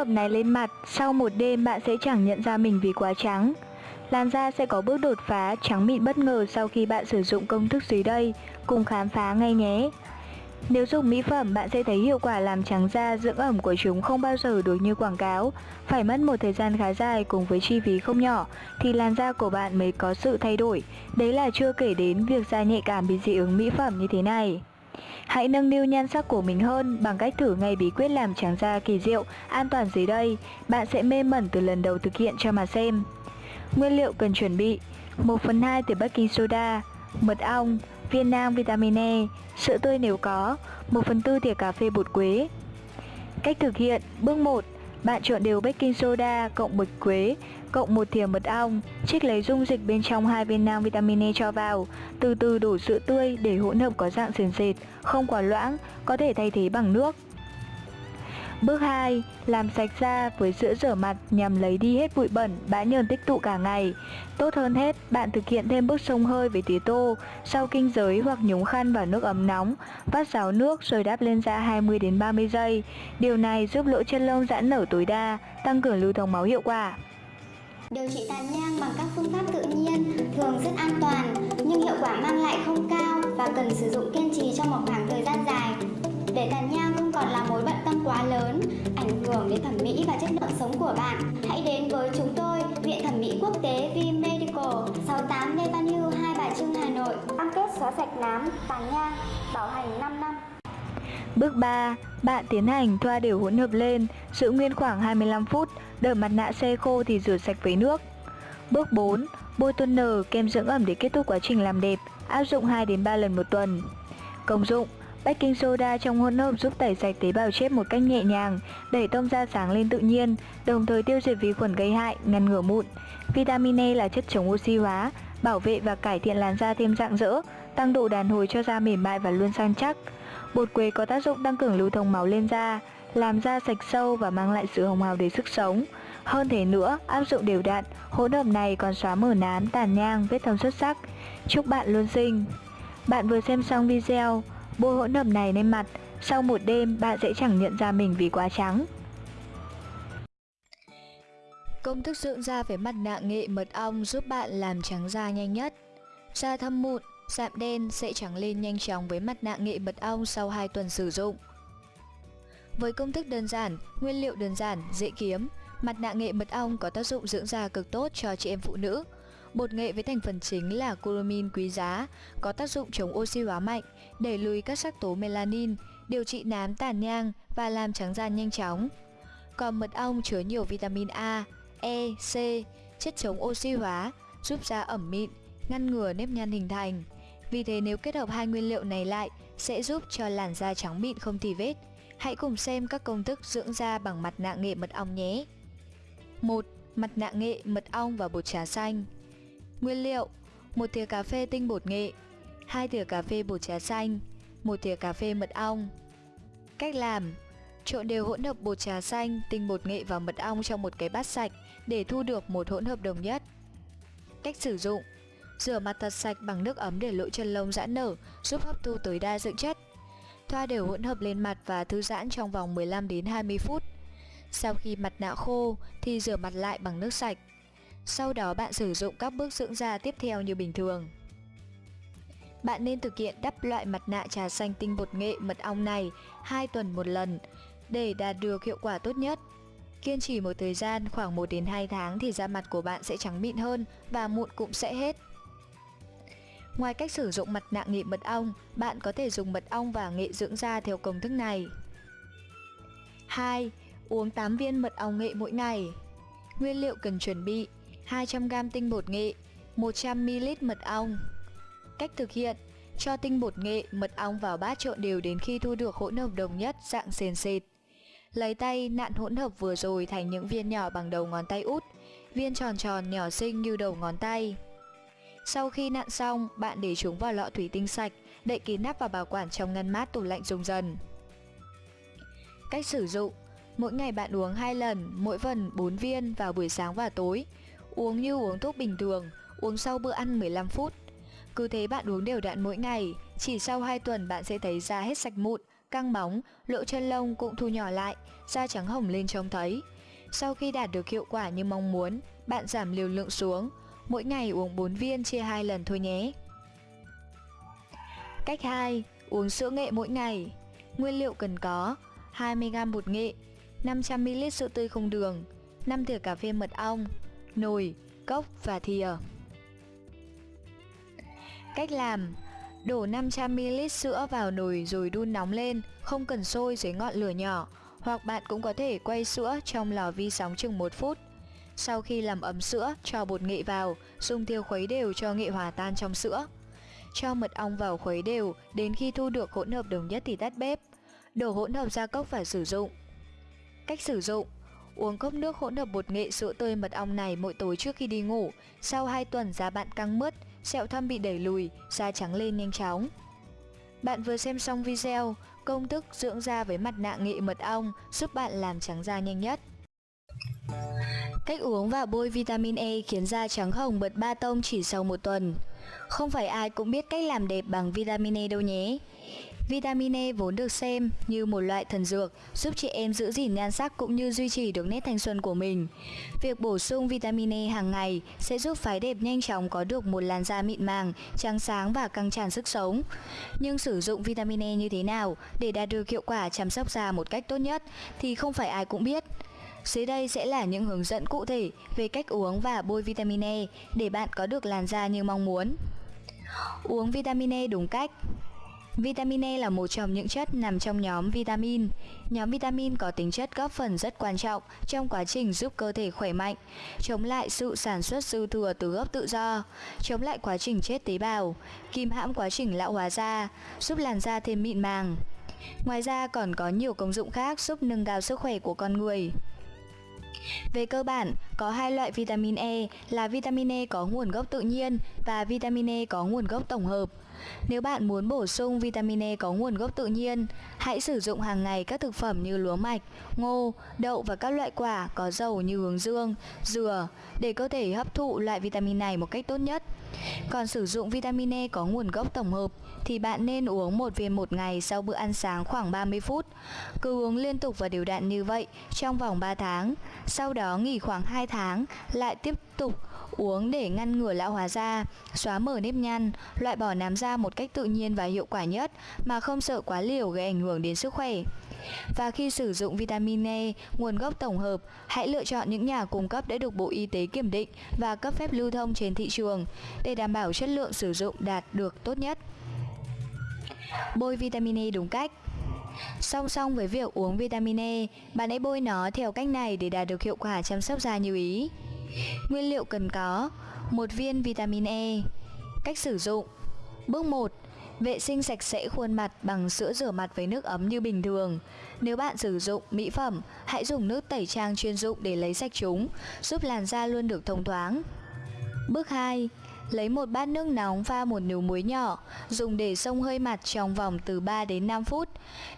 hợp này lên mặt, sau một đêm bạn sẽ chẳng nhận ra mình vì quá trắng. Làn da sẽ có bước đột phá trắng mịn bất ngờ sau khi bạn sử dụng công thức dưới đây, cùng khám phá ngay nhé. Nếu dùng mỹ phẩm, bạn sẽ thấy hiệu quả làm trắng da, dưỡng ẩm của chúng không bao giờ được như quảng cáo. Phải mất một thời gian khá dài cùng với chi phí không nhỏ thì làn da của bạn mới có sự thay đổi. Đấy là chưa kể đến việc da nhạy cảm bị dị ứng mỹ phẩm như thế này. Hãy nâng niu nhan sắc của mình hơn bằng cách thử ngay bí quyết làm trắng da kỳ diệu, an toàn dưới đây. Bạn sẽ mê mẩn từ lần đầu thực hiện cho mà xem. Nguyên liệu cần chuẩn bị 1 phần 2 thìa baking soda, mật ong, viên nang vitamin E, sữa tươi nếu có, 1 phần 4 thìa cà phê bột quế. Cách thực hiện Bước 1 Bạn trộn đều baking soda cộng bột quế cộng một thìa mật ong, trích lấy dung dịch bên trong hai viên nang vitamin E cho vào, từ từ đổ sữa tươi để hỗn hợp có dạng sền sệt, không quá loãng, có thể thay thế bằng nước. Bước 2. Làm sạch da với sữa rửa mặt nhằm lấy đi hết bụi bẩn, bã nhờn tích tụ cả ngày. Tốt hơn hết, bạn thực hiện thêm bước sông hơi với tía tô, sau kinh giới hoặc nhúng khăn vào nước ấm nóng, vắt ráo nước rồi đắp lên da 20 đến 30 giây. Điều này giúp lỗ chân lông giãn nở tối đa, tăng cường lưu thông máu hiệu quả. Điều trị tàn nhang bằng các phương pháp tự nhiên thường rất an toàn nhưng hiệu quả mang lại không cao và cần sử dụng kiên trì trong một khoảng thời gian dài. Để tàn nhang không còn là mối bận tâm quá lớn, ảnh hưởng đến thẩm mỹ và chất lượng sống của bạn, hãy đến với chúng tôi, Viện Thẩm mỹ Quốc tế V Medical, 68 Lê Văn Hưu, Hai Bà Trưng, Hà Nội. Cam kết xóa sạch nám, tàn nhang, bảo hành 5 năm. Bước 3. Bạn tiến hành thoa đều hỗn hợp lên, giữ nguyên khoảng 25 phút, đợi mặt nạ xe khô thì rửa sạch với nước. Bước 4. Bôi toner kem dưỡng ẩm để kết thúc quá trình làm đẹp, áp dụng 2 đến 3 lần một tuần. Công dụng Baking soda trong hỗn hợp giúp tẩy sạch tế bào chết một cách nhẹ nhàng, đẩy tông da sáng lên tự nhiên, đồng thời tiêu diệt vi khuẩn gây hại, ngăn ngừa mụn. Vitamin E là chất chống oxy hóa, bảo vệ và cải thiện làn da thêm rạng rỡ, tăng độ đàn hồi cho da mềm mại và luôn săn chắc. Bột quế có tác dụng tăng cường lưu thông máu lên da, làm da sạch sâu và mang lại sự hồng hào để sức sống. Hơn thế nữa, áp dụng đều đặn, hỗn hợp này còn xóa mở nám, tàn nhang, vết thâm xuất sắc. Chúc bạn luôn xinh! Bạn vừa xem xong video, bôi hỗn hợp này lên mặt, sau một đêm bạn sẽ chẳng nhận ra mình vì quá trắng. Công thức dưỡng da với mặt nạ nghệ mật ong giúp bạn làm trắng da nhanh nhất. Da thâm mụn, sạm đen sẽ trắng lên nhanh chóng với mặt nạ nghệ mật ong sau 2 tuần sử dụng. Với công thức đơn giản, nguyên liệu đơn giản, dễ kiếm, mặt nạ nghệ mật ong có tác dụng dưỡng da cực tốt cho chị em phụ nữ. Bột nghệ với thành phần chính là curamin quý giá, có tác dụng chống oxy hóa mạnh, đẩy lùi các sắc tố melanin, điều trị nám tàn nhang và làm trắng da nhanh chóng. Còn mật ong chứa nhiều vitamin A, E, C, chất chống oxy hóa, giúp da ẩm mịn, ngăn ngừa nếp nhăn hình thành. Vì thế nếu kết hợp hai nguyên liệu này lại sẽ giúp cho làn da trắng mịn không tì vết. Hãy cùng xem các công thức dưỡng da bằng mặt nạ nghệ mật ong nhé. 1. Mặt nạ nghệ mật ong và bột trà xanh Nguyên liệu 1 thìa cà phê tinh bột nghệ 2 thìa cà phê bột trà xanh 1 thìa cà phê mật ong Cách làm Trộn đều hỗn hợp bột trà xanh, tinh bột nghệ và mật ong trong một cái bát sạch để thu được một hỗn hợp đồng nhất. Cách sử dụng Rửa mặt thật sạch bằng nước ấm để lỗ chân lông giãn nở, giúp hấp thu tối đa dưỡng chất. Thoa đều hỗn hợp lên mặt và thư giãn trong vòng 15 đến 20 phút. Sau khi mặt nạ khô thì rửa mặt lại bằng nước sạch. Sau đó bạn sử dụng các bước dưỡng da tiếp theo như bình thường. Bạn nên thực hiện đắp loại mặt nạ trà xanh tinh bột nghệ mật ong này 2 tuần một lần để đạt được hiệu quả tốt nhất. Kiên trì một thời gian khoảng 1 đến 2 tháng thì da mặt của bạn sẽ trắng mịn hơn và mụn cũng sẽ hết. Ngoài cách sử dụng mặt nạ nghệ mật ong, bạn có thể dùng mật ong và nghệ dưỡng da theo công thức này. 2. Uống 8 viên mật ong nghệ mỗi ngày. Nguyên liệu cần chuẩn bị 200g tinh bột nghệ, 100ml mật ong. Cách thực hiện Cho tinh bột nghệ, mật ong vào bát trộn đều đến khi thu được hỗn hợp đồng nhất dạng sền sệt. Lấy tay nặn hỗn hợp vừa rồi thành những viên nhỏ bằng đầu ngón tay út, viên tròn tròn nhỏ xinh như đầu ngón tay. Sau khi nặn xong, bạn để chúng vào lọ thủy tinh sạch, đậy kín nắp và bảo quản trong ngăn mát tủ lạnh dùng dần. Cách sử dụng Mỗi ngày bạn uống 2 lần, mỗi phần 4 viên vào buổi sáng và tối. Uống như uống thuốc bình thường, uống sau bữa ăn 15 phút. Cứ thế bạn uống đều đặn mỗi ngày, chỉ sau 2 tuần bạn sẽ thấy da hết sạch mụn, căng bóng, lỗ chân lông cũng thu nhỏ lại, da trắng hồng lên trông thấy. Sau khi đạt được hiệu quả như mong muốn, bạn giảm liều lượng xuống, mỗi ngày uống 4 viên chia 2 lần thôi nhé. Cách 2. Uống sữa nghệ mỗi ngày. Nguyên liệu cần có 20g bột nghệ, 500ml sữa tươi không đường, 5 thìa cà phê mật ong, nồi, cốc và thìa. Cách làm Đổ 500ml sữa vào nồi rồi đun nóng lên, không cần sôi dưới ngọn lửa nhỏ, hoặc bạn cũng có thể quay sữa trong lò vi sóng chừng 1 phút. Sau khi làm ấm sữa, cho bột nghệ vào, dùng thìa khuấy đều cho nghệ hòa tan trong sữa. Cho mật ong vào khuấy đều, đến khi thu được hỗn hợp đồng nhất thì tắt bếp. Đổ hỗn hợp ra cốc và sử dụng. Cách sử dụng Uống cốc nước hỗn hợp bột nghệ sữa tươi mật ong này mỗi tối trước khi đi ngủ. Sau 2 tuần da bạn căng mướt, sẹo thâm bị đẩy lùi, da trắng lên nhanh chóng. Bạn vừa xem xong video, công thức dưỡng da với mặt nạ nghệ mật ong giúp bạn làm trắng da nhanh nhất. Cách uống và bôi vitamin E khiến da trắng hồng bật ba tông chỉ sau một tuần. Không phải ai cũng biết cách làm đẹp bằng vitamin E đâu nhé. Vitamin E vốn được xem như một loại thần dược giúp chị em giữ gìn nhan sắc cũng như duy trì được nét thanh xuân của mình. Việc bổ sung vitamin E hàng ngày sẽ giúp phái đẹp nhanh chóng có được một làn da mịn màng, trắng sáng và căng tràn sức sống. Nhưng sử dụng vitamin E như thế nào để đạt được hiệu quả chăm sóc da một cách tốt nhất thì không phải ai cũng biết. Dưới đây sẽ là những hướng dẫn cụ thể về cách uống và bôi vitamin E để bạn có được làn da như mong muốn. Uống vitamin E đúng cách Vitamin E là một trong những chất nằm trong nhóm vitamin. Nhóm vitamin có tính chất góp phần rất quan trọng trong quá trình giúp cơ thể khỏe mạnh, chống lại sự sản xuất dư thừa từ gốc tự do, chống lại quá trình chết tế bào, kìm hãm quá trình lão hóa da, giúp làn da thêm mịn màng. Ngoài ra còn có nhiều công dụng khác giúp nâng cao sức khỏe của con người. Về cơ bản, có hai loại vitamin E là vitamin E có nguồn gốc tự nhiên và vitamin E có nguồn gốc tổng hợp. Nếu bạn muốn bổ sung vitamin E có nguồn gốc tự nhiên, hãy sử dụng hàng ngày các thực phẩm như lúa mạch, ngô, đậu và các loại quả có dầu như hướng dương, dừa để cơ thể hấp thụ loại vitamin này một cách tốt nhất. Còn sử dụng vitamin E có nguồn gốc tổng hợp thì bạn nên uống một viên một ngày sau bữa ăn sáng khoảng 30 phút. Cứ uống liên tục và đều đặn như vậy trong vòng 3 tháng, sau đó nghỉ khoảng 2 tháng, lại tiếp tục uống để ngăn ngừa lão hóa da, xóa mở nếp nhăn, loại bỏ nám da một cách tự nhiên và hiệu quả nhất mà không sợ quá liều gây ảnh hưởng đến sức khỏe. Và khi sử dụng vitamin E, nguồn gốc tổng hợp, hãy lựa chọn những nhà cung cấp đã được Bộ Y tế kiểm định và cấp phép lưu thông trên thị trường để đảm bảo chất lượng sử dụng đạt được tốt nhất. Bôi vitamin E đúng cách Song song với việc uống vitamin E, bạn hãy bôi nó theo cách này để đạt được hiệu quả chăm sóc da như ý. Nguyên liệu cần có một viên vitamin E Cách sử dụng Bước 1 Vệ sinh sạch sẽ khuôn mặt bằng sữa rửa mặt với nước ấm như bình thường. Nếu bạn sử dụng mỹ phẩm, hãy dùng nước tẩy trang chuyên dụng để lấy sạch chúng, giúp làn da luôn được thông thoáng. Bước 2. Lấy một bát nước nóng pha một nửa muối nhỏ, dùng để xông hơi mặt trong vòng từ 3 đến 5 phút.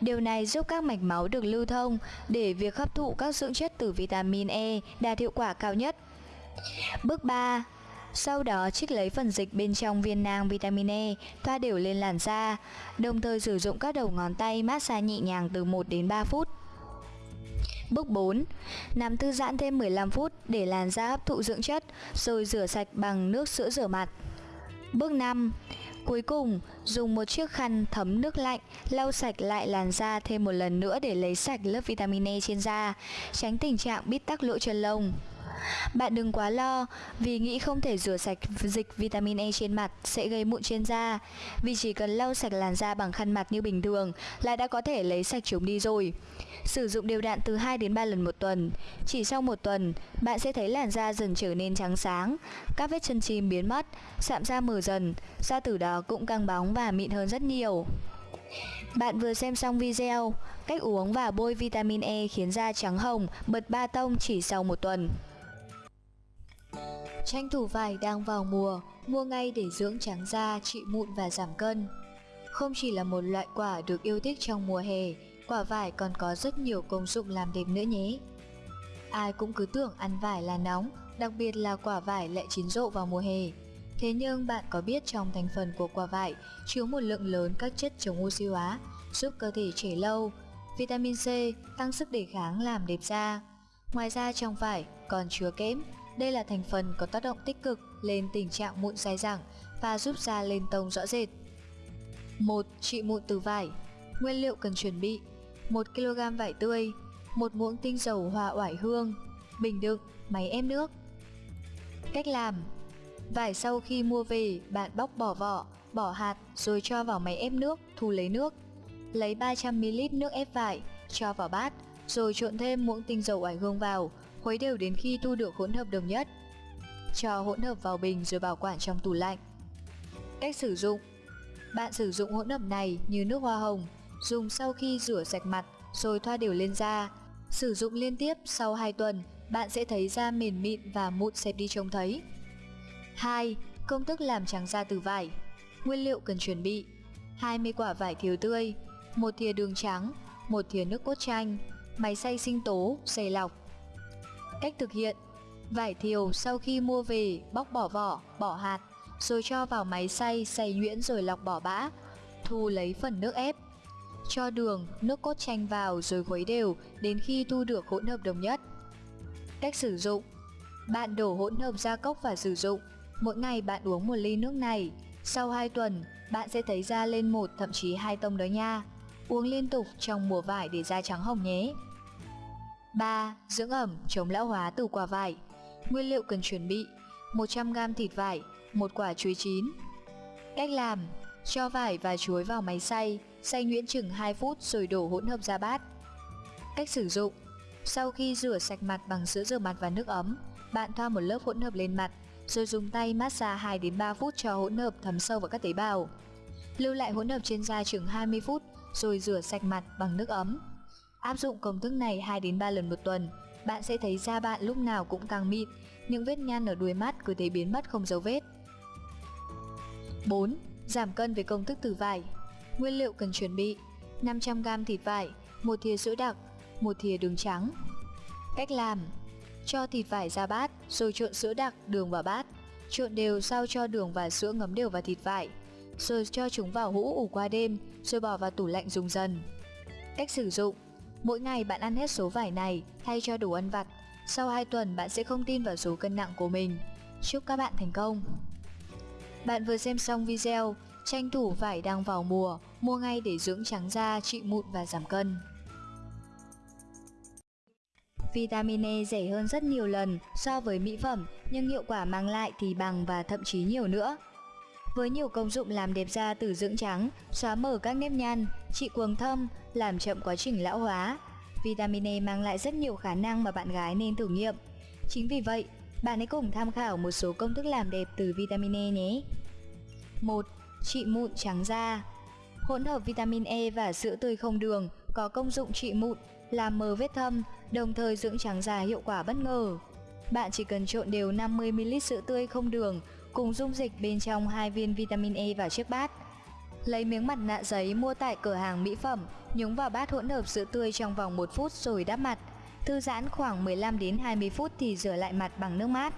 Điều này giúp các mạch máu được lưu thông để việc hấp thụ các dưỡng chất từ vitamin E đạt hiệu quả cao nhất. Bước 3. Sau đó trích lấy phần dịch bên trong viên nang vitamin E, thoa đều lên làn da, đồng thời sử dụng các đầu ngón tay massage nhẹ nhàng từ 1 đến 3 phút. Bước 4. Nằm thư giãn thêm 15 phút để làn da hấp thụ dưỡng chất, rồi rửa sạch bằng nước sữa rửa mặt. Bước 5. Cuối cùng, dùng một chiếc khăn thấm nước lạnh lau sạch lại làn da thêm một lần nữa để lấy sạch lớp vitamin E trên da, tránh tình trạng bít tắc lỗ chân lông. Bạn đừng quá lo vì nghĩ không thể rửa sạch dịch vitamin E trên mặt sẽ gây mụn trên da. Vì chỉ cần lau sạch làn da bằng khăn mặt như bình thường là đã có thể lấy sạch chúng đi rồi. Sử dụng đều đặn từ 2 đến 3 lần một tuần. Chỉ sau một tuần, bạn sẽ thấy làn da dần trở nên trắng sáng Các vết chân chim biến mất, sạm da mờ dần Da từ đó cũng căng bóng và mịn hơn rất nhiều. Bạn vừa xem xong video, cách uống và bôi vitamin E khiến da trắng hồng, bật ba tông chỉ sau một tuần. Tranh thủ vải đang vào mùa, mua ngay để dưỡng trắng da, trị mụn và giảm cân. Không chỉ là một loại quả được yêu thích trong mùa hè, quả vải còn có rất nhiều công dụng làm đẹp nữa nhé. Ai cũng cứ tưởng ăn vải là nóng, đặc biệt là quả vải lại chín rộ vào mùa hè. Thế nhưng bạn có biết trong thành phần của quả vải chứa một lượng lớn các chất chống oxy hóa, giúp cơ thể trẻ lâu, vitamin C tăng sức đề kháng làm đẹp da. Ngoài ra trong vải còn chứa kẽm, đây là thành phần có tác động tích cực lên tình trạng mụn dai dẳng và giúp da lên tông rõ rệt. 1. Trị mụn từ vải Nguyên liệu cần chuẩn bị 1 kg vải tươi 1 muỗng tinh dầu hoa oải hương Bình đựng, máy ép nước Cách làm Vải sau khi mua về, bạn bóc bỏ vỏ, bỏ hạt rồi cho vào máy ép nước, thu lấy nước. Lấy 300ml nước ép vải, cho vào bát, rồi trộn thêm muỗng tinh dầu oải hương vào, khuấy đều đến khi thu được hỗn hợp đồng nhất. Cho hỗn hợp vào bình rồi bảo quản trong tủ lạnh. Cách sử dụng Bạn sử dụng hỗn hợp này như nước hoa hồng, dùng sau khi rửa sạch mặt rồi thoa đều lên da. Sử dụng liên tiếp sau 2 tuần, bạn sẽ thấy da mềm mịn và mụn xẹp đi trông thấy. 2. Công thức làm trắng da từ vải Nguyên liệu cần chuẩn bị 20 quả vải thiều tươi một thìa đường trắng một thìa nước cốt chanh Máy xay sinh tố, xay lọc Cách thực hiện. Vải thiều sau khi mua về bóc bỏ vỏ, bỏ hạt Rồi cho vào máy xay, xay nhuyễn rồi lọc bỏ bã Thu lấy phần nước ép. Cho đường, nước cốt chanh vào rồi khuấy đều đến khi thu được hỗn hợp đồng nhất. Cách sử dụng. Bạn đổ hỗn hợp ra cốc và sử dụng. Mỗi ngày bạn uống một ly nước này, sau 2 tuần, bạn sẽ thấy da lên một thậm chí hai tông đó nha. Uống liên tục trong mùa vải để da trắng hồng nhé. 3. Dưỡng ẩm chống lão hóa từ quả vải Nguyên liệu cần chuẩn bị 100g thịt vải, một quả chuối chín Cách làm Cho vải và chuối vào máy xay, xay nhuyễn chừng 2 phút rồi đổ hỗn hợp ra bát Cách sử dụng Sau khi rửa sạch mặt bằng sữa rửa mặt và nước ấm, bạn thoa một lớp hỗn hợp lên mặt rồi dùng tay massage 2 đến 3 phút cho hỗn hợp thấm sâu vào các tế bào. Lưu lại hỗn hợp trên da chừng 20 phút rồi rửa sạch mặt bằng nước ấm. Áp dụng công thức này 2 đến 3 lần một tuần, bạn sẽ thấy da bạn lúc nào cũng càng mịn, những vết nhăn ở đuôi mắt cứ thế biến mất không dấu vết. 4. Giảm cân với công thức từ vải. Nguyên liệu cần chuẩn bị: 500g thịt vải, một thìa sữa đặc, một thìa đường trắng. Cách làm: cho thịt vải ra bát, rồi trộn sữa đặc, đường vào bát. Trộn đều sao cho đường và sữa ngấm đều vào thịt vải. Rồi cho chúng vào hũ ủ qua đêm, rồi bỏ vào tủ lạnh dùng dần. Cách sử dụng Mỗi ngày bạn ăn hết số vải này thay cho đồ ăn vặt. Sau 2 tuần bạn sẽ không tin vào số cân nặng của mình. Chúc các bạn thành công! Bạn vừa xem xong video, tranh thủ vải đang vào mùa, mua ngay để dưỡng trắng da, trị mụn và giảm cân. Vitamin E rẻ hơn rất nhiều lần so với mỹ phẩm nhưng hiệu quả mang lại thì bằng và thậm chí nhiều nữa. Với nhiều công dụng làm đẹp da từ dưỡng trắng, xóa mở các nếp nhăn, trị quầng thâm, làm chậm quá trình lão hóa, vitamin E mang lại rất nhiều khả năng mà bạn gái nên thử nghiệm. Chính vì vậy, bạn hãy cùng tham khảo một số công thức làm đẹp từ vitamin E nhé. 1. Trị mụn trắng da Hỗn hợp vitamin E và sữa tươi không đường có công dụng trị mụn, làm mờ vết thâm, đồng thời dưỡng trắng da hiệu quả bất ngờ. Bạn chỉ cần trộn đều 50ml sữa tươi không đường cùng dung dịch bên trong hai viên vitamin E vào chiếc bát. Lấy miếng mặt nạ giấy mua tại cửa hàng mỹ phẩm, nhúng vào bát hỗn hợp sữa tươi trong vòng 1 phút rồi đắp mặt. Thư giãn khoảng 15 đến 20 phút thì rửa lại mặt bằng nước mát.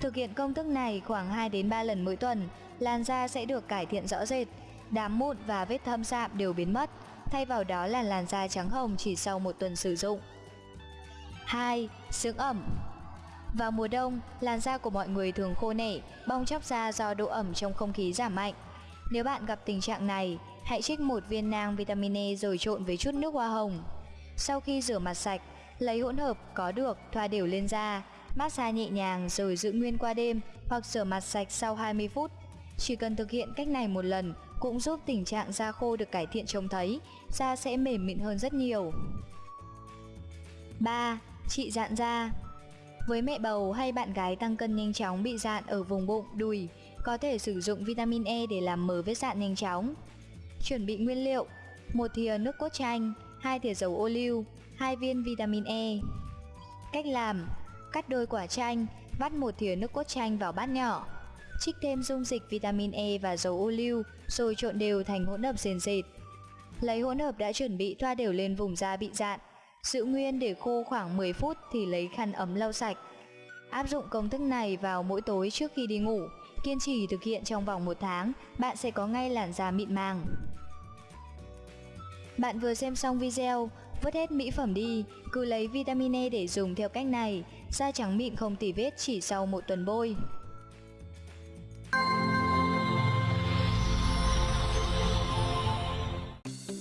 Thực hiện công thức này khoảng 2 đến 3 lần mỗi tuần, làn da sẽ được cải thiện rõ rệt, đám mụn và vết thâm sạm đều biến mất, thay vào đó là làn da trắng hồng chỉ sau một tuần sử dụng. 2. Dưỡng ẩm vào mùa đông, làn da của mọi người thường khô nẻ, bong chóc da do độ ẩm trong không khí giảm mạnh. Nếu bạn gặp tình trạng này, hãy trích một viên nang vitamin E rồi trộn với chút nước hoa hồng. Sau khi rửa mặt sạch, lấy hỗn hợp có được thoa đều lên da, massage nhẹ nhàng rồi giữ nguyên qua đêm hoặc rửa mặt sạch sau 20 phút. Chỉ cần thực hiện cách này một lần cũng giúp tình trạng da khô được cải thiện trông thấy, da sẽ mềm mịn hơn rất nhiều. 3. Trị dạn da với mẹ bầu hay bạn gái tăng cân nhanh chóng bị dạn ở vùng bụng, đùi, có thể sử dụng vitamin E để làm mờ vết dạn nhanh chóng. Chuẩn bị nguyên liệu: một thìa nước cốt chanh, hai thìa dầu ô liu, hai viên vitamin E. Cách làm: cắt đôi quả chanh, vắt một thìa nước cốt chanh vào bát nhỏ. Trích thêm dung dịch vitamin E và dầu ô liu rồi trộn đều thành hỗn hợp sền sệt. Lấy hỗn hợp đã chuẩn bị thoa đều lên vùng da bị dạn, Giữ nguyên để khô khoảng 10 phút thì lấy khăn ấm lau sạch. Áp dụng công thức này vào mỗi tối trước khi đi ngủ Kiên trì thực hiện trong vòng một tháng, bạn sẽ có ngay làn da mịn màng. Bạn vừa xem xong video, vứt hết mỹ phẩm đi, cứ lấy vitamin E để dùng theo cách này, da trắng mịn không tỉ vết chỉ sau một tuần bôi.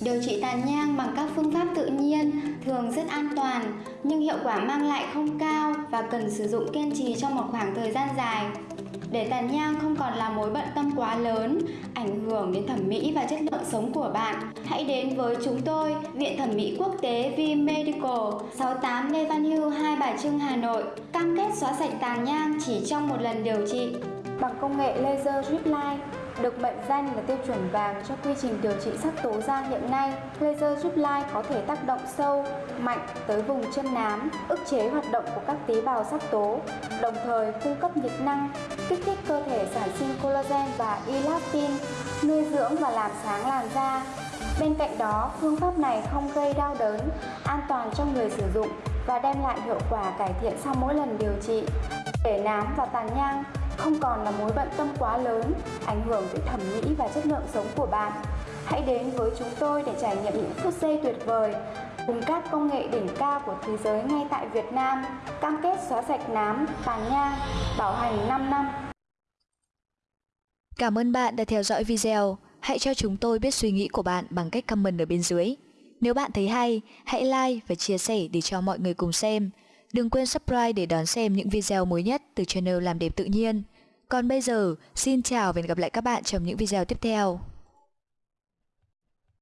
Điều trị tàn nhang bằng các phương pháp tự nhiên thường rất an toàn nhưng hiệu quả mang lại không cao và cần sử dụng kiên trì trong một khoảng thời gian dài. Để tàn nhang không còn là mối bận tâm quá lớn, ảnh hưởng đến thẩm mỹ và chất lượng sống của bạn, hãy đến với chúng tôi, Viện Thẩm mỹ Quốc tế V Medical, 68 Lê Văn Hưu, Hai Bà Trưng, Hà Nội. Cam kết xóa sạch tàn nhang chỉ trong một lần điều trị. Bằng công nghệ laser drip line, được mệnh danh là tiêu chuẩn vàng cho quy trình điều trị sắc tố da hiện nay. Laser giúp Line có thể tác động sâu, mạnh tới vùng chân nám, ức chế hoạt động của các tế bào sắc tố, đồng thời cung cấp nhiệt năng, kích thích cơ thể sản sinh collagen và elastin, nuôi dưỡng và làm sáng làn da. Bên cạnh đó, phương pháp này không gây đau đớn, an toàn cho người sử dụng và đem lại hiệu quả cải thiện sau mỗi lần điều trị. Để nám và tàn nhang không còn là mối bận tâm quá lớn, ảnh hưởng tới thẩm mỹ và chất lượng sống của bạn. Hãy đến với chúng tôi để trải nghiệm những phút giây tuyệt vời cùng các công nghệ đỉnh cao của thế giới ngay tại Việt Nam, cam kết xóa sạch nám, tàn nhang, bảo hành 5 năm. Cảm ơn bạn đã theo dõi video. Hãy cho chúng tôi biết suy nghĩ của bạn bằng cách comment ở bên dưới. Nếu bạn thấy hay, hãy like và chia sẻ để cho mọi người cùng xem. Đừng quên subscribe để đón xem những video mới nhất từ channel Làm đẹp tự nhiên. Còn bây giờ, xin chào và hẹn gặp lại các bạn trong những video tiếp theo.